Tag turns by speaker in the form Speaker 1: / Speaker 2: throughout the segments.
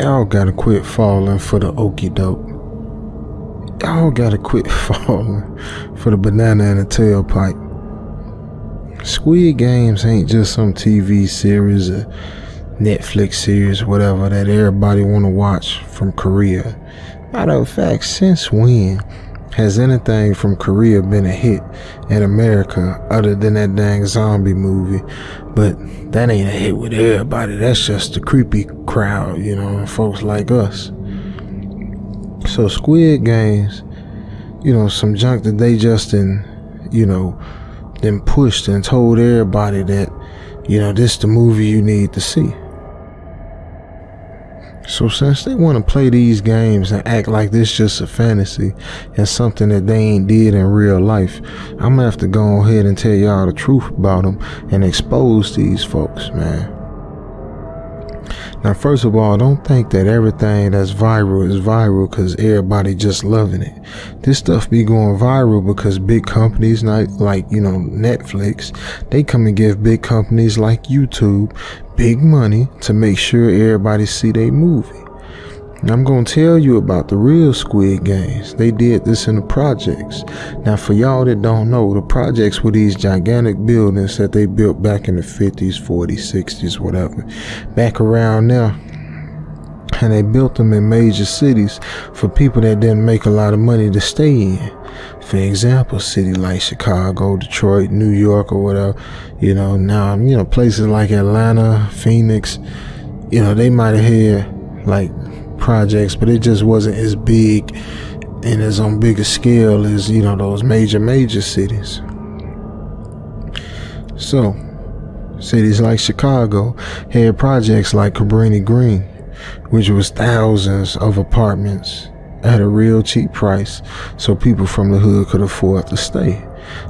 Speaker 1: Y'all gotta quit falling for the okey doke. Y'all gotta quit falling for the banana and the tailpipe. Squid Games ain't just some TV series or Netflix series, whatever, that everybody wanna watch from Korea. Matter of fact, since when has anything from Korea been a hit in America other than that dang zombie movie? But that ain't a hit with everybody. That's just the creepy crowd, you know, folks like us. So Squid Games, you know, some junk that they just in, you know, then pushed and told everybody that, you know, this the movie you need to see. So since they want to play these games and act like this just a fantasy and something that they ain't did in real life, I'm gonna have to go ahead and tell y'all the truth about them and expose these folks, man. Now, first of all, don't think that everything that's viral is viral because everybody just loving it. This stuff be going viral because big companies like, like, you know, Netflix, they come and give big companies like YouTube big money to make sure everybody see their movie. I'm going to tell you about the real Squid Games. They did this in the projects. Now, for y'all that don't know, the projects were these gigantic buildings that they built back in the 50s, 40s, 60s, whatever. Back around now. And they built them in major cities for people that didn't make a lot of money to stay in. For example, city like Chicago, Detroit, New York, or whatever. You know, now, you know, places like Atlanta, Phoenix, you know, they might have had like projects, but it just wasn't as big and as on bigger scale as, you know, those major, major cities. So, cities like Chicago had projects like Cabrini Green, which was thousands of apartments at a real cheap price so people from the hood could afford to stay.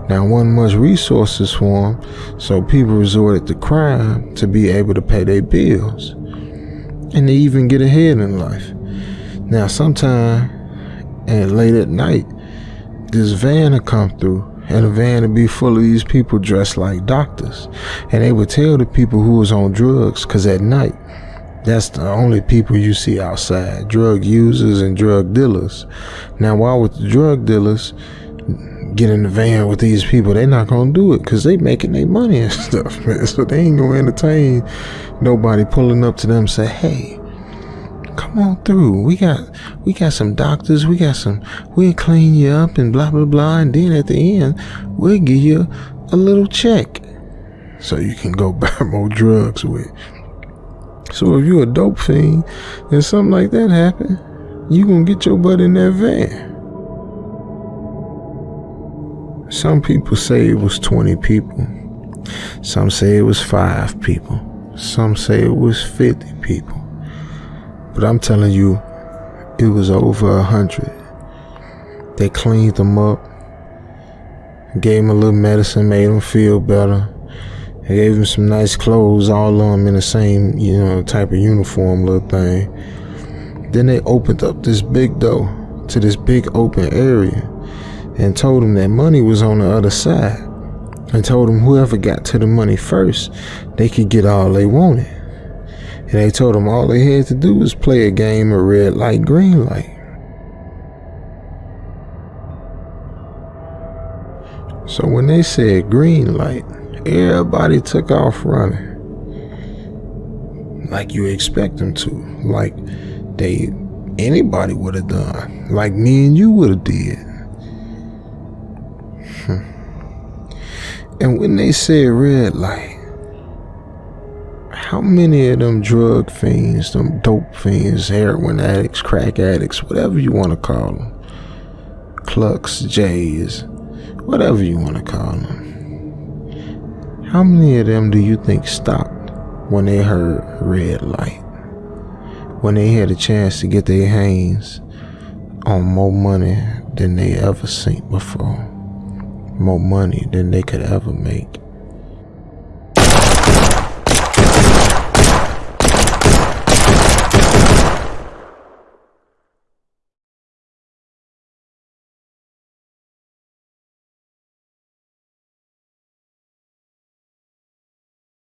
Speaker 1: Now, one much resources for them, so people resorted to crime to be able to pay their bills and to even get ahead in life. Now, sometime and late at night, this van would come through, and the van would be full of these people dressed like doctors, and they would tell the people who was on drugs, cause at night, that's the only people you see outside, drug users and drug dealers. Now, why would the drug dealers get in the van with these people? They're not gonna do it because they making their money and stuff, man. So they ain't gonna entertain nobody pulling up to them say, hey, come on through. We got we got some doctors, we got some we'll clean you up and blah blah blah. And then at the end, we'll give you a little check. So you can go buy more drugs with. So if you a dope fiend and something like that happen, you gonna get your butt in that van. Some people say it was 20 people. Some say it was five people. Some say it was 50 people. But I'm telling you, it was over a hundred. They cleaned them up, gave them a little medicine, made them feel better. They gave them some nice clothes, all of them in the same, you know, type of uniform little thing. Then they opened up this big door to this big open area and told them that money was on the other side and told them whoever got to the money first, they could get all they wanted. And they told them all they had to do was play a game of red light, green light. So when they said green light, everybody took off running. Like you expect them to. Like they anybody would have done. Like me and you would have did. Hmm. And when they said red light, how many of them drug fiends, them dope fiends, heroin addicts, crack addicts, whatever you want to call them, clucks, jays, whatever you want to call them, how many of them do you think stopped when they heard red light? When they had a chance to get their hands on more money than they ever seen before, more money than they could ever make.